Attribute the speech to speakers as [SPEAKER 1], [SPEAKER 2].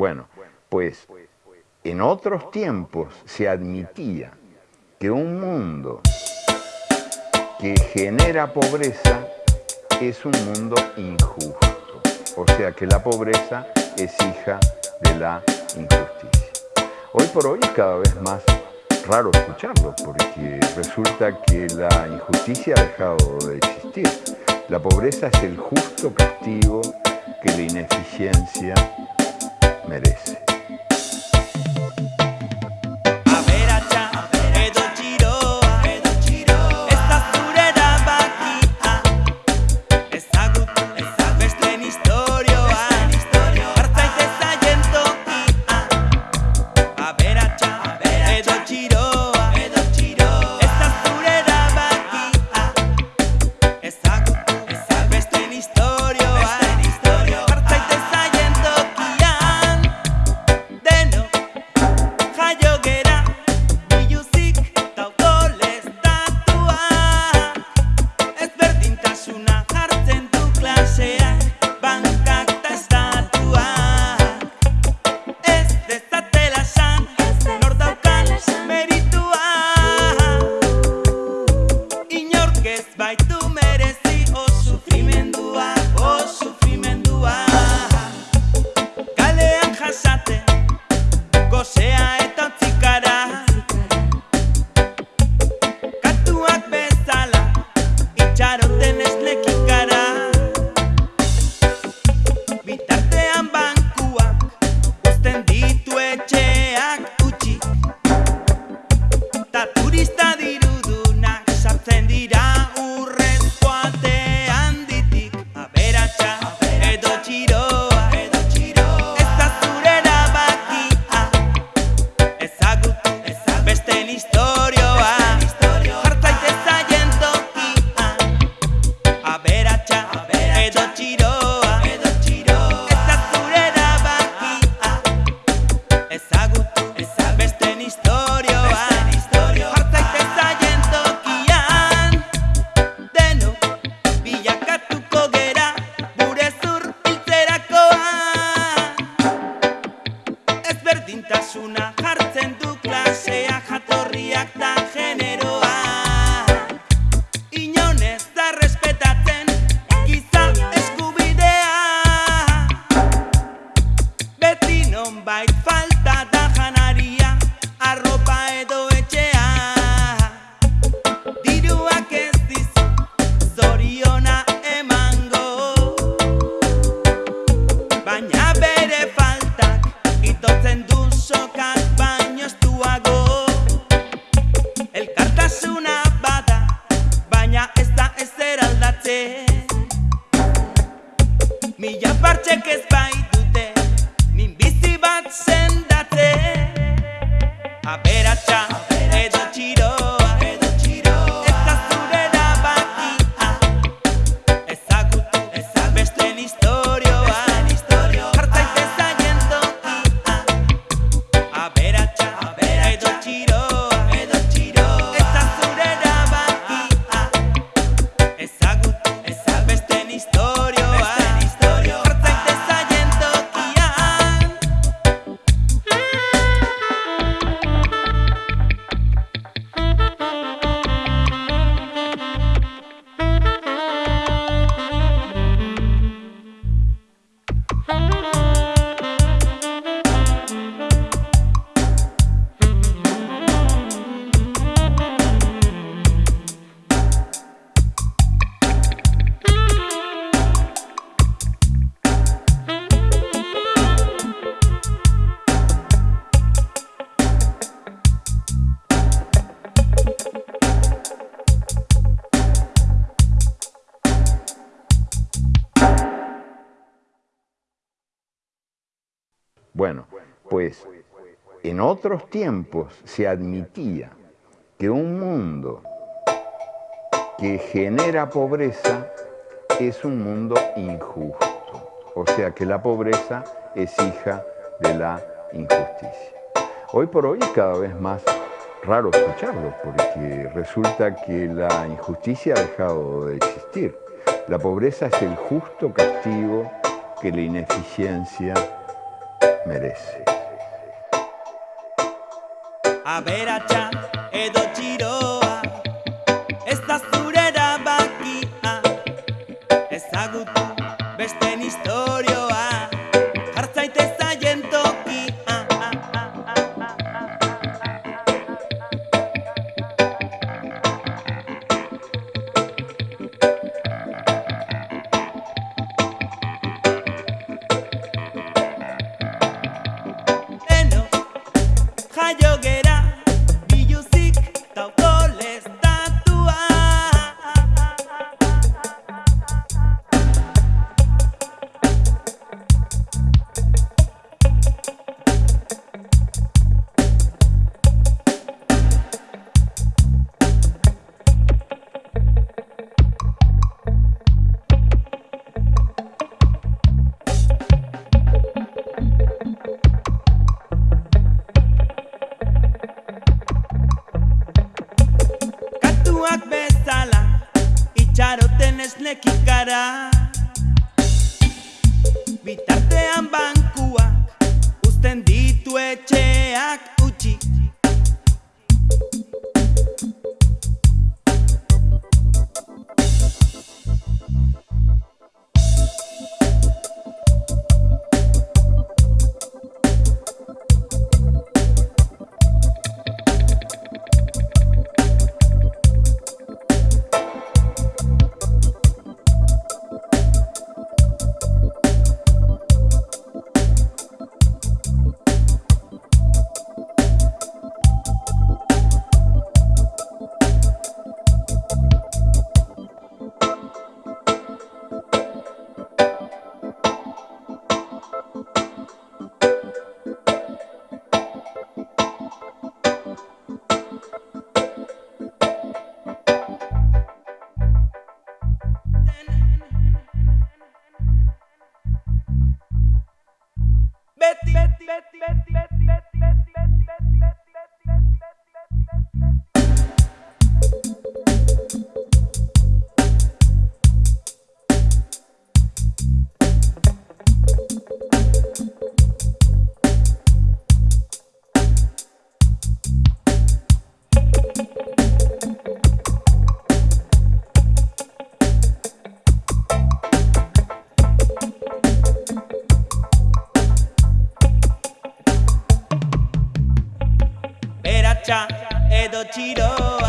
[SPEAKER 1] Bueno, pues en otros tiempos se admitía que un mundo que genera pobreza es un mundo injusto. O sea que la pobreza es hija de la injusticia. Hoy por hoy es cada vez más raro escucharlo porque resulta que la injusticia ha dejado de existir. La pobreza es el justo castigo que la ineficiencia merece. sea Bombay, falta de Bueno, pues en otros tiempos se admitía que un mundo que genera pobreza es un mundo injusto. O sea que la pobreza es hija de la injusticia. Hoy por hoy es cada vez más raro escucharlo porque resulta que la injusticia ha dejado de existir. La pobreza es el justo castigo que la ineficiencia
[SPEAKER 2] merece.
[SPEAKER 1] Aberatsa edo txiroa Ez da zure erabakia Ezagutu besten historioa yo que Itxaroten esnekikara Bitartean bankuak Uzten ditu etxeak chido.